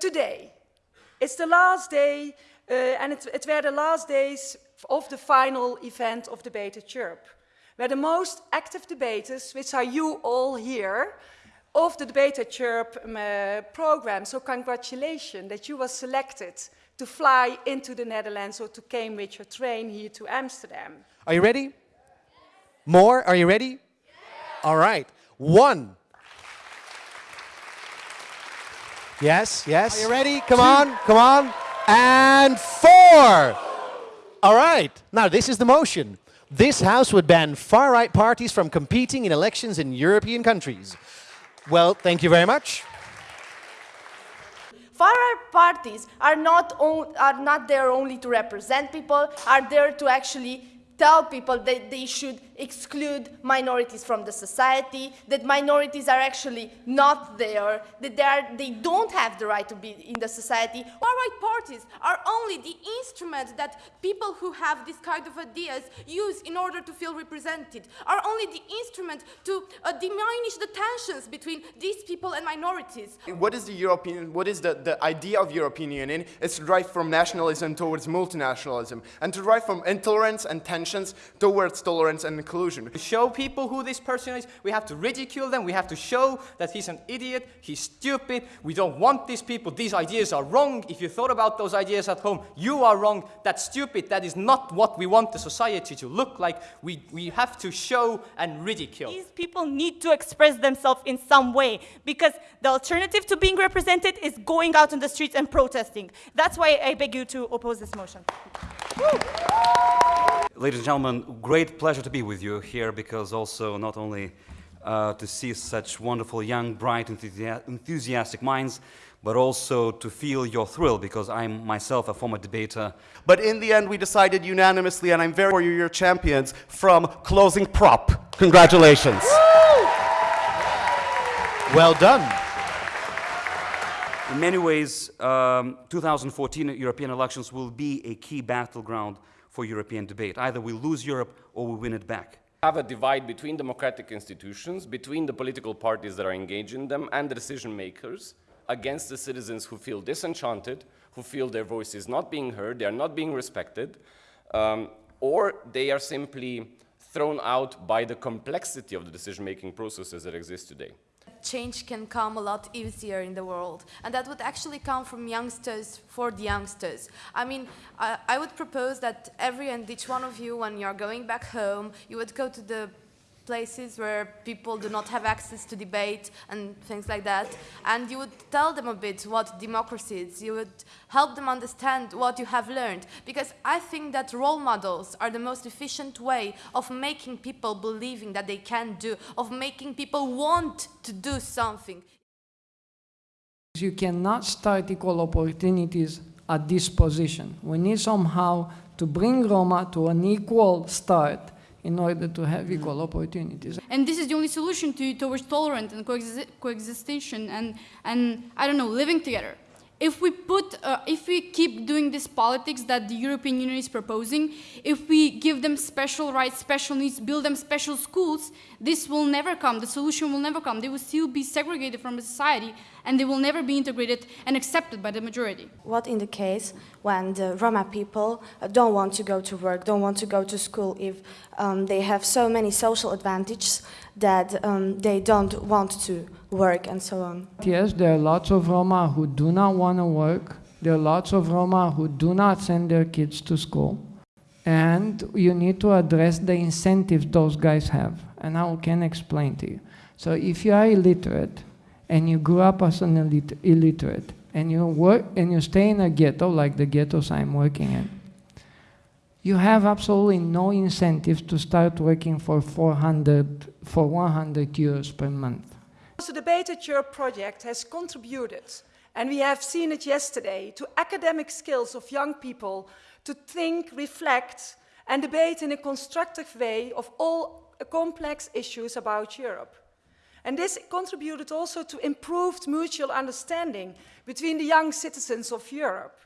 Today, it's the last day, uh, and it, it were the last days of the final event of Debating Europe, where the most active debaters, which are you all here, of the Debating Europe um, uh, program. So congratulations that you were selected to fly into the Netherlands or to Cambridge or train here to Amsterdam. Are you ready? More? Are you ready? All right. One. Yes, yes. Are you ready? Come on, come on. And four. All right. Now, this is the motion. This House would ban far-right parties from competing in elections in European countries. Well, thank you very much. Far-right parties are not, are not there only to represent people, are there to actually tell people that they should exclude minorities from the society, that minorities are actually not there, that they, are, they don't have the right to be in the society. Far-right parties are only the instrument that people who have this kind of ideas use in order to feel represented, are only the instrument to uh, diminish the tensions between these people and minorities. What is the European, what is the, the idea of European Union? It's to drive from nationalism towards multinationalism, and to drive from intolerance and tensions towards tolerance and inclusion. to show people who this person is, we have to ridicule them, we have to show that he's an idiot, he's stupid, we don't want these people, these ideas are wrong. If you thought about those ideas at home, you are wrong, that's stupid, that is not what we want the society to look like. We, we have to show and ridicule. These people need to express themselves in some way because the alternative to being represented is going out on the streets and protesting. That's why I beg you to oppose this motion. Woo. Ladies and gentlemen, great pleasure to be with you here because also not only uh, to see such wonderful, young, bright, enthusiastic minds, but also to feel your thrill because I'm myself a former debater. But in the end, we decided unanimously, and I'm very for you, your champions, from Closing Prop. Congratulations. well done. In many ways, um, 2014 European elections will be a key battleground for European debate. Either we lose Europe or we win it back. Have a divide between democratic institutions, between the political parties that are engaged in them and the decision makers against the citizens who feel disenchanted, who feel their voice is not being heard, they are not being respected, um, or they are simply thrown out by the complexity of the decision-making processes that exist today change can come a lot easier in the world. And that would actually come from youngsters for the youngsters. I mean, I, I would propose that every and each one of you, when you're going back home, you would go to the places where people do not have access to debate and things like that. And you would tell them a bit what democracy is. You would help them understand what you have learned. Because I think that role models are the most efficient way of making people believing that they can do, of making people want to do something. You cannot start equal opportunities at this position. We need somehow to bring Roma to an equal start in order to have equal opportunities. And this is the only solution to, towards tolerance and coexist coexistation and, and, I don't know, living together. If we put, uh, if we keep doing this politics that the European Union is proposing, if we give them special rights, special needs, build them special schools, this will never come. The solution will never come. They will still be segregated from society and they will never be integrated and accepted by the majority. What in the case when the Roma people uh, don't want to go to work, don't want to go to school if um, they have so many social advantages that um, they don't want to work and so on? Yes, there are lots of Roma who do not want to work. There are lots of Roma who do not send their kids to school. And you need to address the incentives those guys have. And I can explain to you. So if you are illiterate, and you grew up as an illiterate and you work and you stay in a ghetto like the ghettos I'm working in, you have absolutely no incentive to start working for 400 for 100 euros per month. The Debating Europe project has contributed, and we have seen it yesterday, to academic skills of young people to think, reflect, and debate in a constructive way of all complex issues about Europe. And this contributed also to improved mutual understanding between the young citizens of Europe.